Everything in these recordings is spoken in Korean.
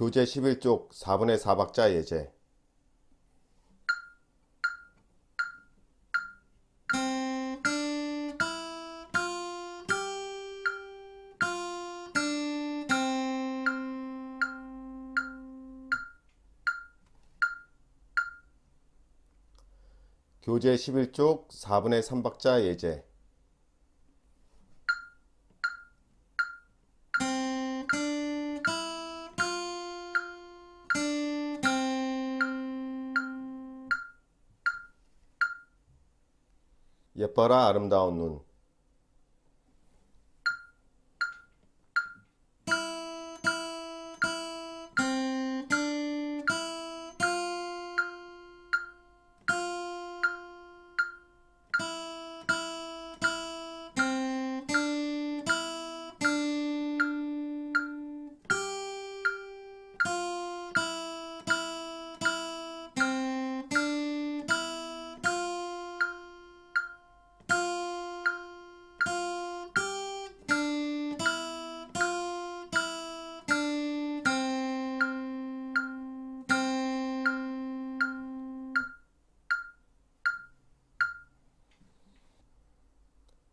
교재 11쪽 4분의 4박자 예제. 교재 11쪽 4분의 3박자 예제 예뻐라 아름다운 눈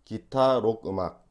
기타 록 음악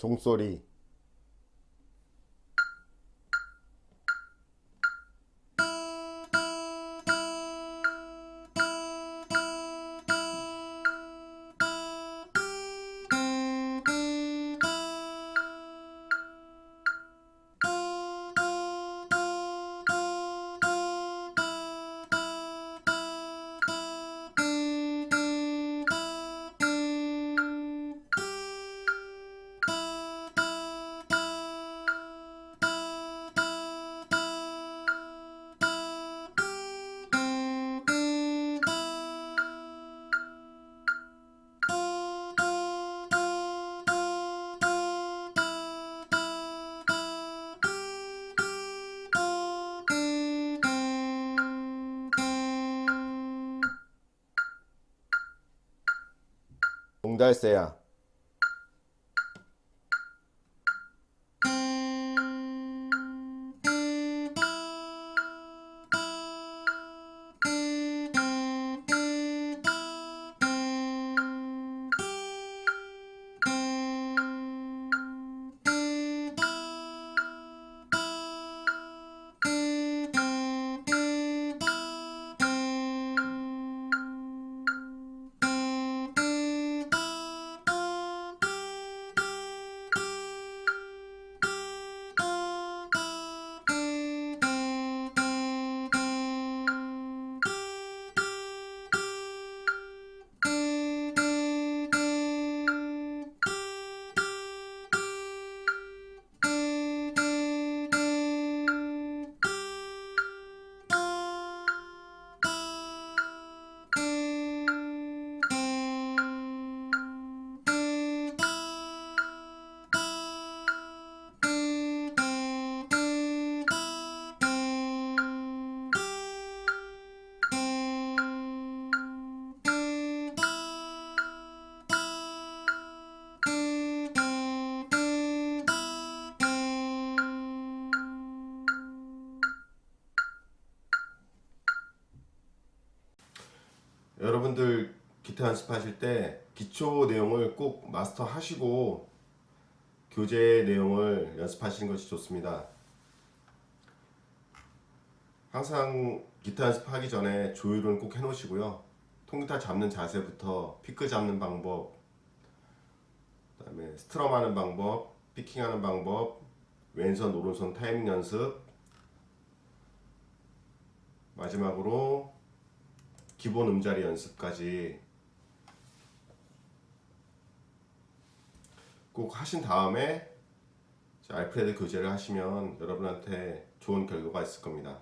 종소리 对谁是呀 여러분들 기타 연습하실 때 기초 내용을 꼭 마스터 하시고 교재 내용을 연습하시는 것이 좋습니다. 항상 기타 연습하기 전에 조율은 꼭 해 놓으시고요. 통기타 잡는 자세부터 피크 잡는 방법 그 다음에 스트럼 하는 방법 피킹 하는 방법 왼손 오른손 타이밍 연습 마지막으로 기본 음자리 연습까지 꼭 하신 다음에 알프레드 교재를 하시면 여러분한테 좋은 결과가 있을 겁니다.